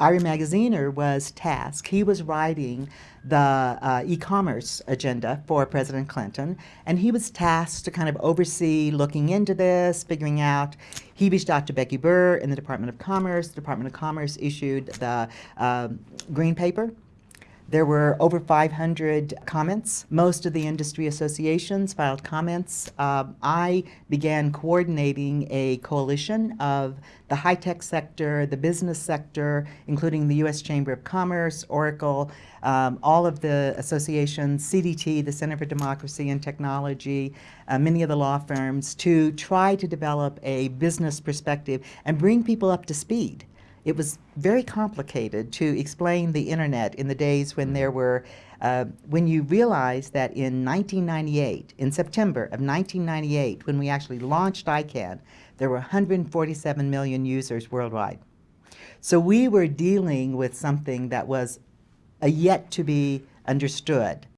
Ira Magaziner was tasked, he was writing the uh, e-commerce agenda for President Clinton, and he was tasked to kind of oversee looking into this, figuring out. He reached out to Becky Burr in the Department of Commerce. The Department of Commerce issued the uh, green paper there were over 500 comments. Most of the industry associations filed comments. Uh, I began coordinating a coalition of the high-tech sector, the business sector, including the U.S. Chamber of Commerce, Oracle, um, all of the associations, CDT, the Center for Democracy and Technology, uh, many of the law firms, to try to develop a business perspective and bring people up to speed it was very complicated to explain the internet in the days when there were, uh, when you realize that in 1998, in September of 1998, when we actually launched ICANN, there were 147 million users worldwide. So we were dealing with something that was a yet to be understood